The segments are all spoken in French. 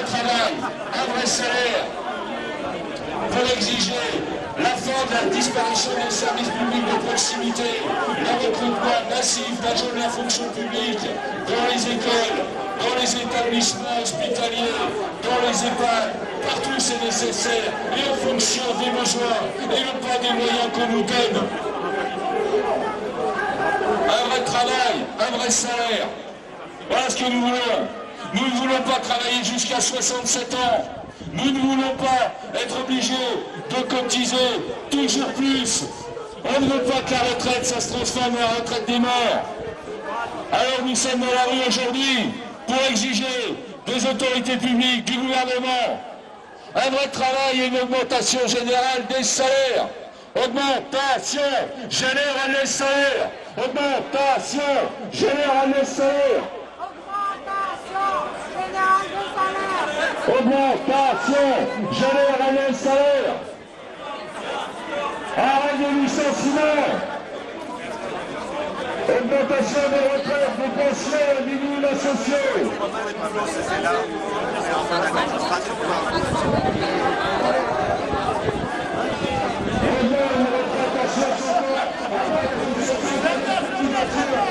un travail, un vrai salaire, pour exiger la fin de la disparition des services publics de proximité, le recrutement massif d'agents de la fonction publique dans les écoles, dans les établissements hospitaliers, dans les EHPAD, partout c'est nécessaire, et en fonction des besoins, et non pas des moyens qu'on nous donne. Un vrai travail, un vrai salaire. Voilà ce que nous voulons. Nous ne voulons pas travailler jusqu'à 67 ans. Nous ne voulons pas être obligés de cotiser toujours plus. On ne veut pas que la retraite, ça se transforme en retraite des morts. Alors nous sommes dans la rue aujourd'hui pour exiger des autorités publiques, du gouvernement, un vrai travail et une augmentation générale des salaires. Augmentation générale des salaires. Augmentation générale des salaires. Augmentation générale des salaires. Arrêt des licenciements. Augmentation des retraites, des pensions, des minima sociaux. Revenons aux retraites à 60 ans. Après,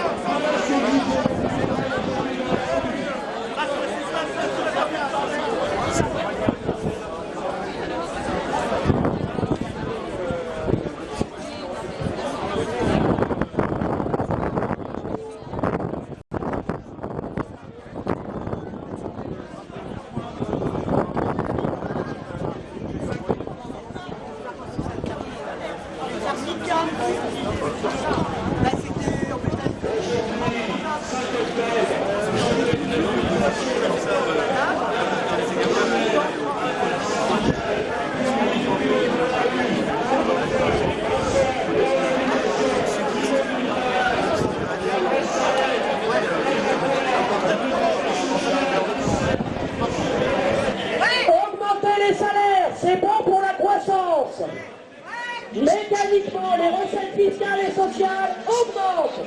sociale augmente.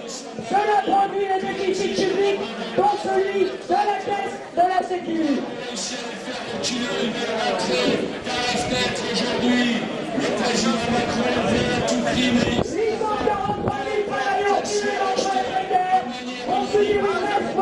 Cela produit les déficits publics, dont celui de la caisse de la Sécurité. continuer de rentrer par la fenêtre aujourd'hui. Le président Macron veut à tout prix, mais 843 000 travailleurs cumulés entre les précaires ont subi une baisse moyenne de 29% de leur allocation. 220 000 ont eu une allocation chômage inférieure à l'État. nous ne voulons pas de cette réforme de la, de la- de la retraite. Nous voulons conserver l'ensemble des régimes spéciaux et à commencer par le régime général de retraite. Nous n'acceptons pas de travailler jusqu'à 65, 66 ou 67 ans. Commencez déjà à démontrer qu'après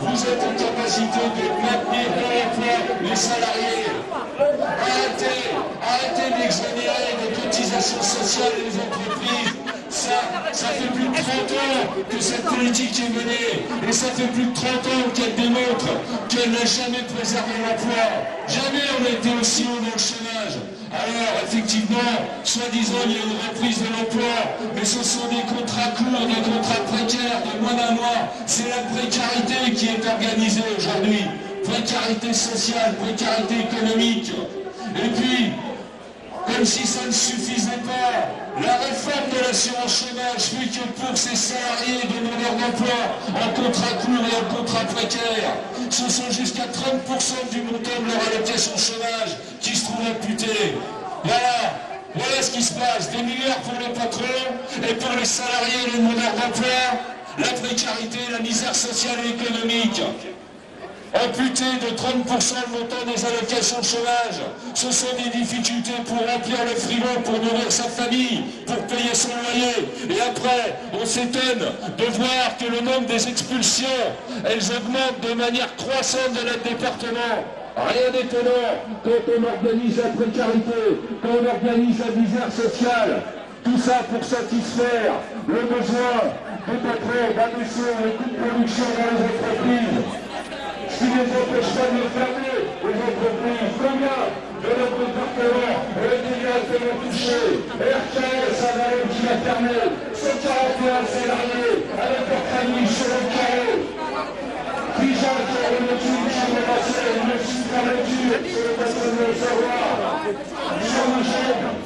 vous êtes en capacité de maintenir dans l'emploi les salariés. Arrêtez, arrêtez d'exonérer des cotisations sociales les entreprises. Ça, ça fait plus de 30 ans que cette politique est menée. Et ça fait plus de 30 ans qu'elle démontre qu'elle n'a jamais préservé l'emploi. Jamais on a été aussi haut dans le chômage. Alors, effectivement, soi-disant, il y a une reprise de l'emploi, mais ce sont des contrats courts, des contrats précaires C'est la précarité qui est organisée aujourd'hui. Précarité sociale, précarité économique. Et puis, comme si ça ne suffisait pas, la réforme de l'assurance chômage fait que pour ces salariés demandeurs d'emploi en contrat court et en contrat précaire, ce sont jusqu'à 30% du montant de leur allocation chômage qui se trouvent amputés. Voilà, voilà ce qui se passe. Des milliards pour les patrons et pour les salariés et les demandeurs d'emploi, la précarité, la misère sociale et économique amputé de 30% le montant des allocations chômage. Ce sont des difficultés pour remplir le frigo, pour nourrir sa famille, pour payer son loyer. Et après, on s'étonne de voir que le nombre des expulsions, elles augmentent de manière croissante de notre département. Rien d'étonnant quand on organise la précarité, quand on organise la misère sociale. Tout ça pour satisfaire le besoin des patrons d'abaisser les coûts de production dans les entreprises qui ne les empêche pas de fermer les entreprises. Combien de notre département ont été directement touchés RTL, ça va qui fermé 141 salariés avec leur famille sur le carré. Pigeon qui a une sur le passé, une fermeture sur le bassin de savoir. Jean-Michel,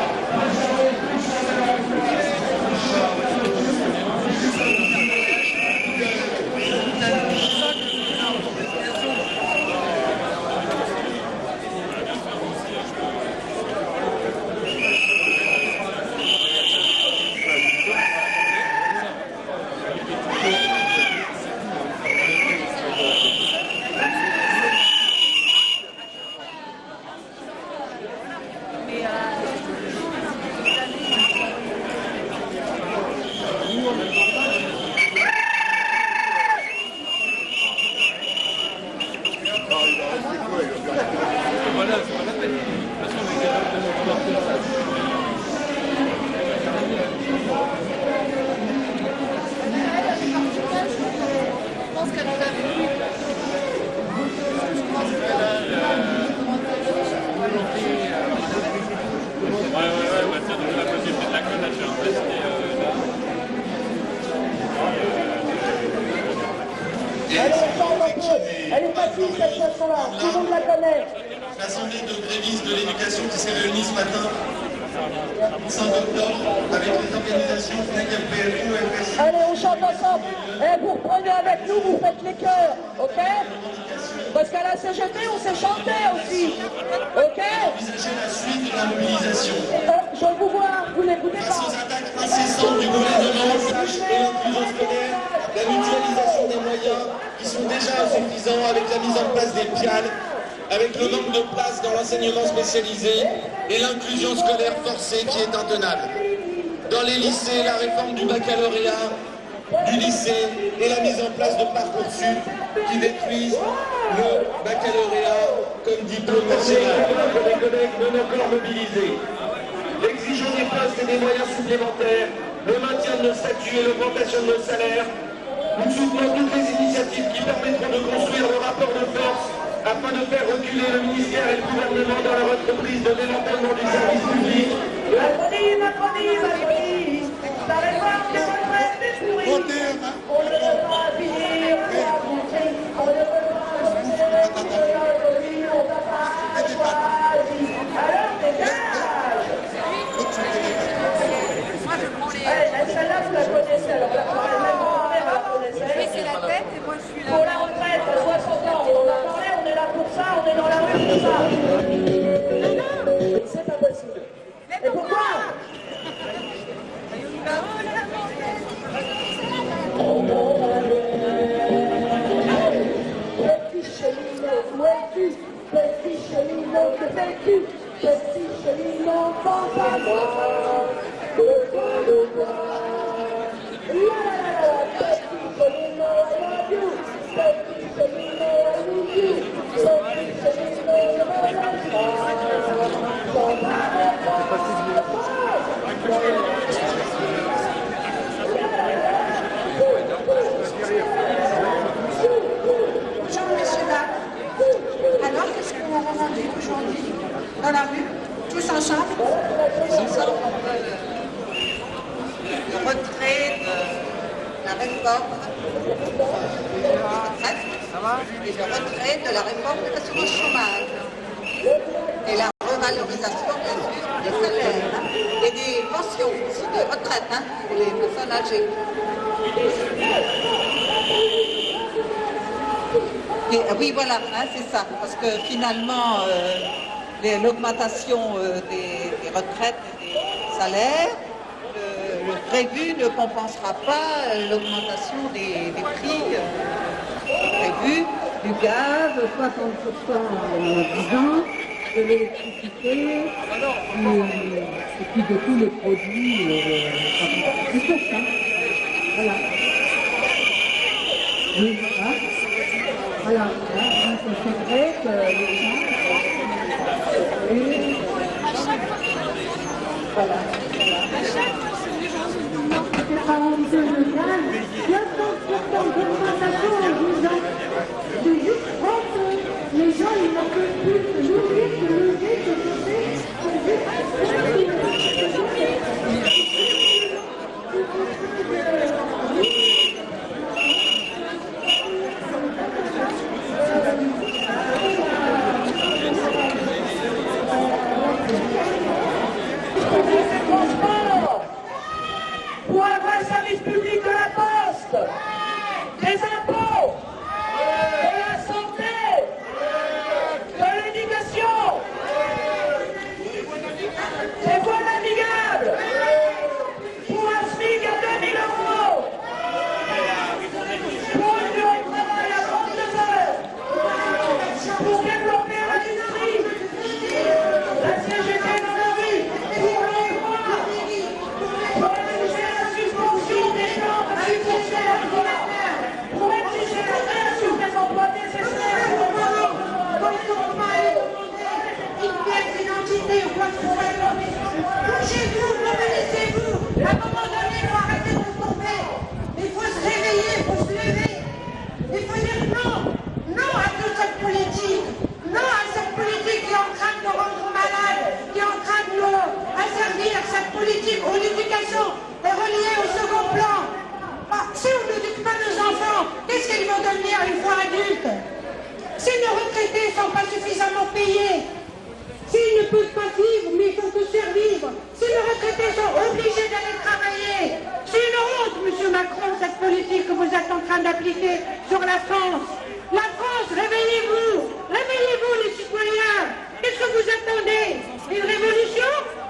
Et eh, vous reprenez avec nous, vous faites les cœurs, ok? Parce qu'à la CGT, on s'est chanter aussi, ok? Euh, Je vous vois, vous n'écoutez pas. Sans attaque incessante du gouvernement, la mutualisation des moyens qui sont déjà insuffisants avec la mise en place des piales, avec le nombre de places dans l'enseignement spécialisé et l'inclusion scolaire forcée qui est intenable. Dans les lycées, la réforme du baccalauréat du lycée et la mise en place de parcours Parcoursup qui détruisent le baccalauréat comme diplôme national. Les collègues non encore mobilisés, l'exigence des postes et des moyens supplémentaires, le maintien de nos statuts et l'augmentation de nos salaires, nous soutenons toutes les initiatives qui permettront de construire le rapport de force afin de faire reculer le ministère et le gouvernement dans leur entreprise de démantèlement du service public. la réforme de l'assurance chômage et la revalorisation, bien sûr, des salaires et des pensions aussi de retraite hein, pour les personnes âgées. Euh, oui, voilà, hein, c'est ça, parce que finalement, euh, l'augmentation euh, des, retraites et des salaires, le, prévu ne compensera pas l'augmentation des, prix prévus du gaz, 60% en 10 ans, de l'électricité, et puis de tous les produits, tout ça. Voilà. Oui, Voilà. voilà. c'est vrai que les gens... Et... Voilà. C'est pas honteux de gaz, 90% d'augmentation Thank you. Si nos retraités ne sont pas suffisamment payés, s'ils ne peuvent pas vivre, mais ils faut tous survivre, si nos retraités sont obligés d'aller travailler, c'est une honte, Monsieur Macron, cette politique que vous êtes en train d'appliquer sur la France. La France, réveillez-vous, réveillez-vous les citoyens. Qu'est-ce que vous attendez? Une révolution?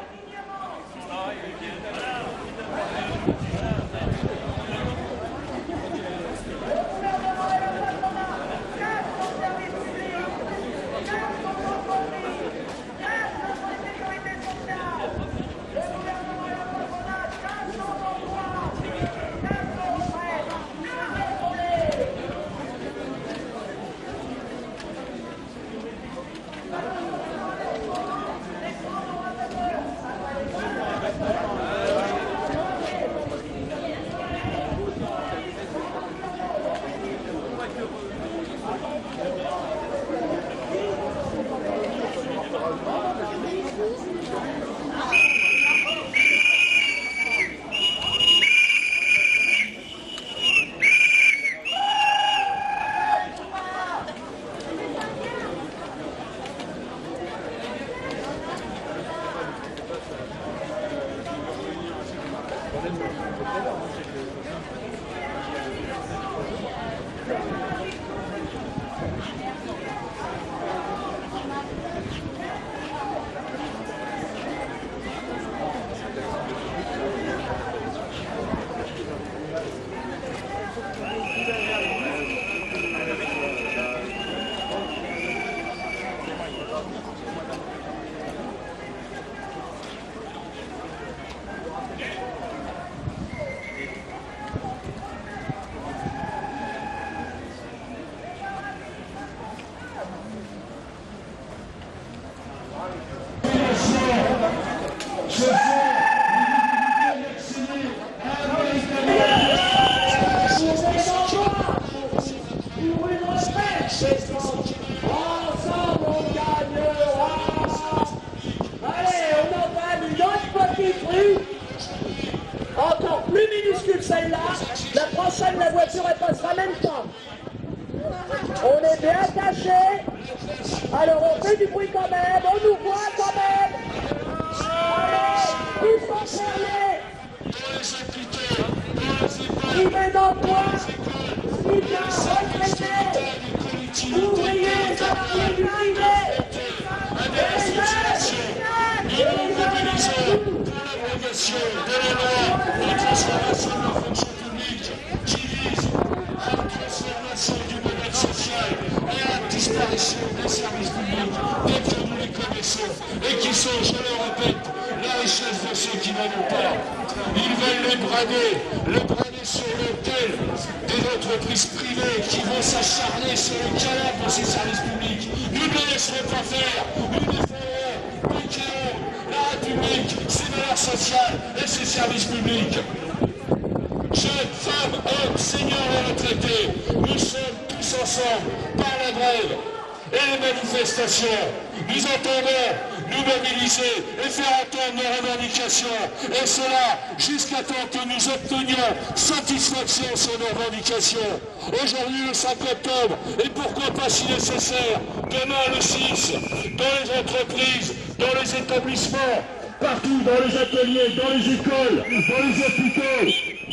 Nous entendons nous mobiliser et faire entendre nos revendications. Et cela jusqu'à temps que nous obtenions satisfaction sur nos revendications. Aujourd'hui le 5 octobre, et pourquoi pas si nécessaire, demain le 6, dans les entreprises, dans les établissements, partout dans les ateliers, dans les écoles, dans les hôpitaux,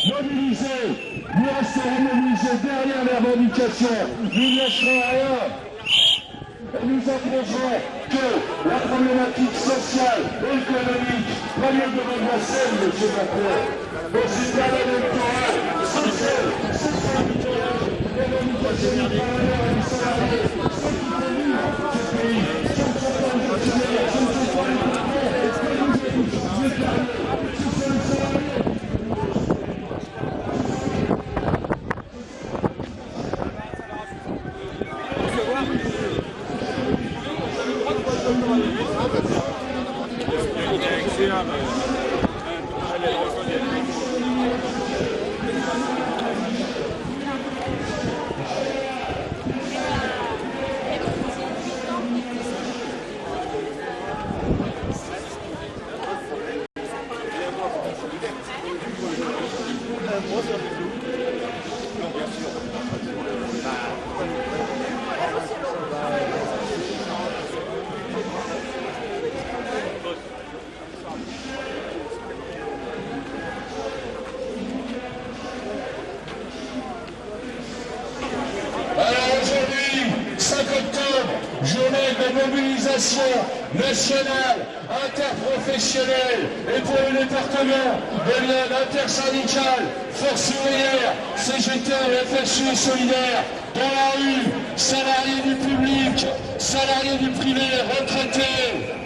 mobilisés, nous resterons mobilisés derrière les revendications, nous ne lâcherons rien. Nous approcherons que la problématique sociale et économique prenne devant la scène, M. Macron. Dans une période électorale, sans elle, c'est ça les revendications du travailleur et du salarié, qui ce pays, ce ne sont pas les fonctionnaires, ce ne sont pas les patrons, ce que nous écoutons, les travailleurs, ce sont les salariés. Alors aujourd'hui, 5 octobre, journée de mobilisation nationale, interprofessionnelle et pour le département de l'aide intersyndicale, force ouvrière, CGT, FSU et solidaire, dans la rue, salariés du public, salariés du privé, retraités,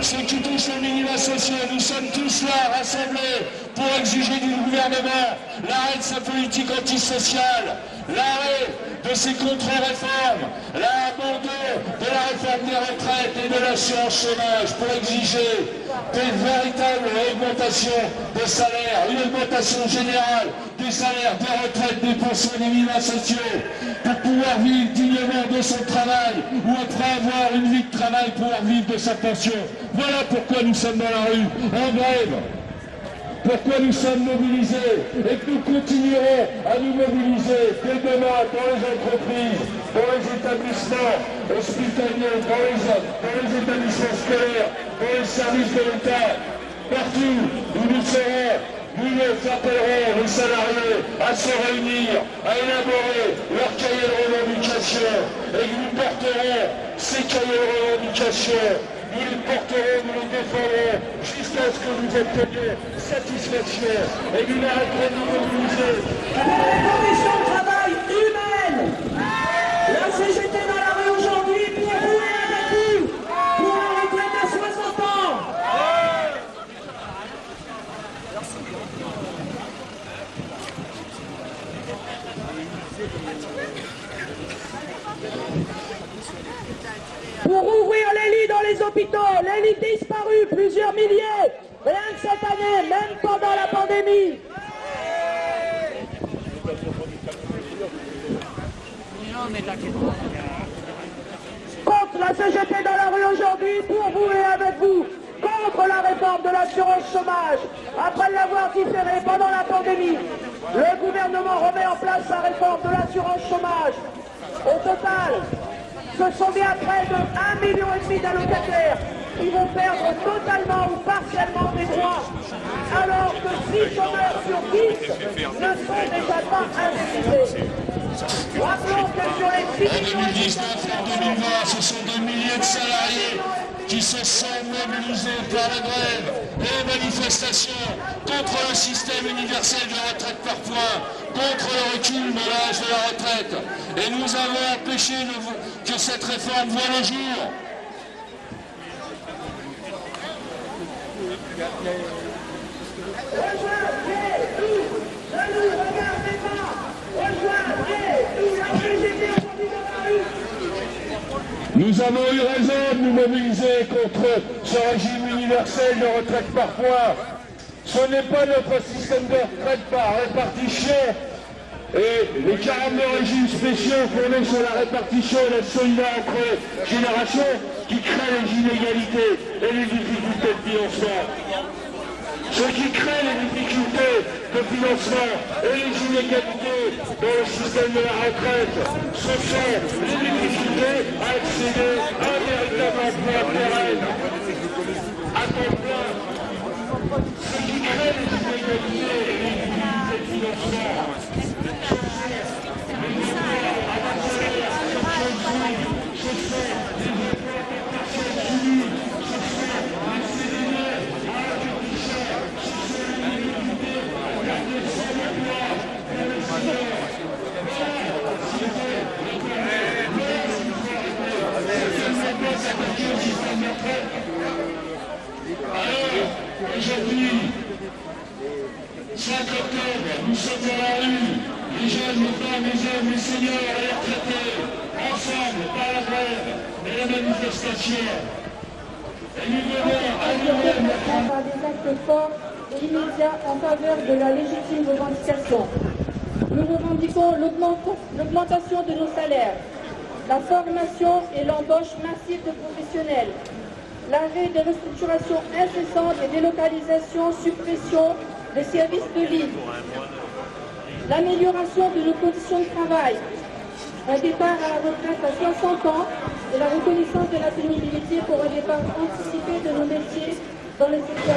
ceux qui touchent au minima social, nous sommes tous là, rassemblés, pour exiger du gouvernement l'arrêt de sa politique antisociale, l'arrêt de ses contre-réformes, l'abandon de la réforme des retraites et de l'assurance chômage, pour exiger des véritables augmentations de salaires, une augmentation générale des salaires, des retraites, des pensions des minima sociaux, pour pouvoir vivre dignement de son travail, ou après avoir une vie de travail, pouvoir vivre de sa pension. Voilà pourquoi nous sommes dans la rue, en grève. Pourquoi nous sommes mobilisés et que nous continuerons à nous mobiliser dès demain dans les entreprises, dans les établissements hospitaliers, dans les, dans les établissements scolaires, dans les services de l'État, partout où nous serons, nous nous appellerons les salariés à se réunir, à élaborer leur cahier de revendications et nous porterons ces cahiers de revendications nous les porterons, nous les défendrons jusqu'à ce que nous obtenions satisfaction et nous n'arrêterons de mobiliser Pour les conditions de travail humaines, la CGT dans la rue aujourd'hui pour vous et avec vous, pour la retraite à 60 ans. Pour ouvrir les lits dans les hôpitaux, les lits disparus, plusieurs milliers, Rien que cette année, même pendant la pandémie. Contre la CGT dans la rue aujourd'hui, pour vous et avec vous. Contre la réforme de l'assurance chômage. Après l'avoir différée pendant la pandémie, le gouvernement remet en place sa réforme de l'assurance chômage. Au total, ce sont bien près de 1,5 million d'allocataires qui vont perdre totalement ou partiellement des droits, alors que 6 chômeurs sur 10 ne sont déjà pas indemnisés. Rappelons que sur les 6 En millions et 2019 et en 2020, ce sont des milliers de salariés qui se sont mobilisés par la grève et les manifestations contre le système universel de retraite par points, contre le recul de l'âge de la retraite. Et nous avons empêché que cette réforme voie le jour. Rejoignez-nous, ne nous regardez pas, rejoignez-nous, la CGT aujourd'hui dans la rue. Nous avons eu raison de nous mobiliser contre ce régime universel de retraite par points. Ce n'est pas notre système de retraite par répartition. Et les 42 régimes spéciaux fondés sur la répartition et la solidarité entre générations qui créent les inégalités et les difficultés de financement. Ce qui crée les difficultés de financement et les inégalités dans le système de la retraite, ce sont les difficultés à accéder à un véritable emploi pérenne, à temps plein. Ce qui crée les inégalités et les difficultés de financement, Aujourd'hui, 5 octobre, nous sommes dans la rue, les jeunes, les femmes, les hommes, les et les retraités, ensemble, par la grève et la manifestation. Et nous devons notre par des actes forts et immédiats en faveur de la légitime revendication. Nous revendiquons l'augment- l'augmentation de nos salaires, la formation et l'embauche massive de professionnels, l'arrêt des restructurations incessantes et délocalisations, suppression des services de ligne, l'amélioration de nos conditions de travail, un départ à la retraite à 60 ans et la reconnaissance de la pénibilité pour un départ anticipé de nos métiers dans les secteurs.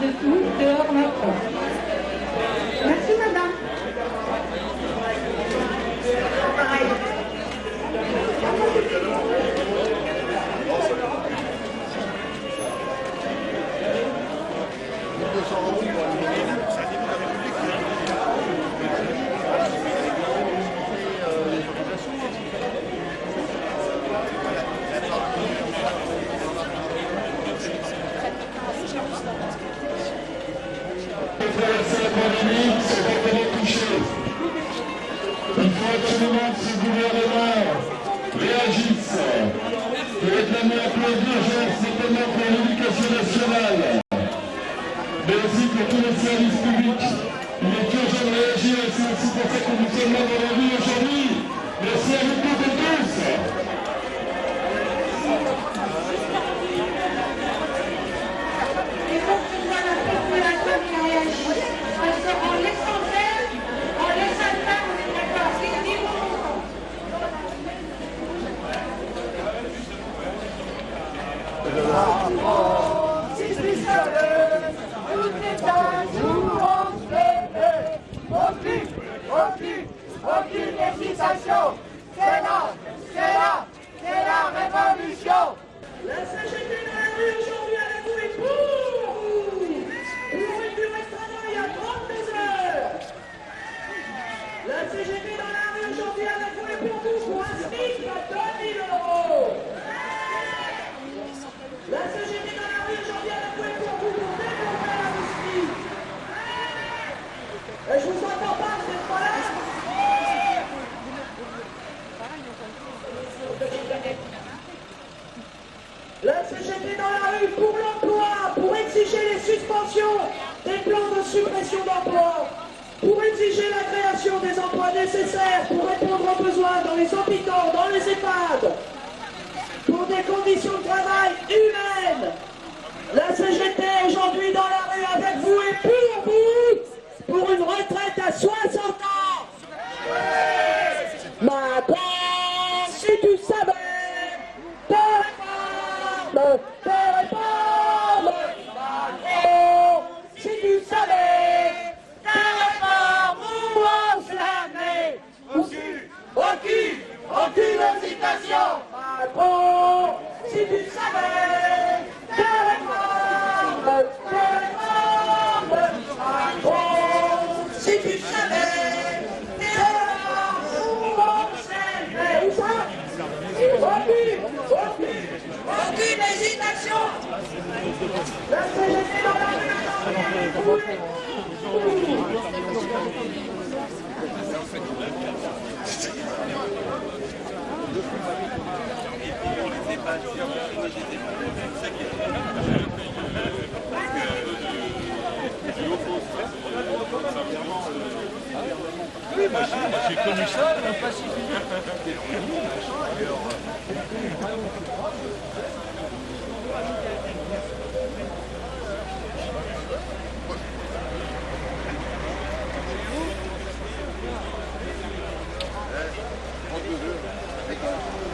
En a marre de tout, dehors Macron. La CGT dans la rue pour l'emploi, pour exiger les suspensions des plans de suppression d'emplois, pour exiger la création des emplois nécessaires pour répondre aux besoins dans les hôpitaux, dans les EHPAD, pour des conditions de travail humaines. La CGT aujourd'hui dans la rue avec vous et pour vous, pour une retraite à 60 aucune hésitation, Macron, si tu savais, te réforme, réforme, si tu savais, te réforme où on se la met. Où ça Aucune, aucune, aucune hésitation. La CGT J'ai connu ça, le Pacifique. Yeah!